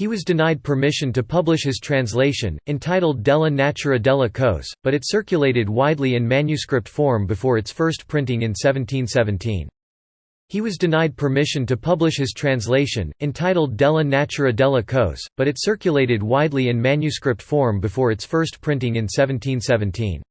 He was denied permission to publish his translation, entitled Della Natura della Cose, but it circulated widely in manuscript form before its first printing in 1717. He was denied permission to publish his translation, entitled Della Natura della Cose, but it circulated widely in manuscript form before its first printing in 1717.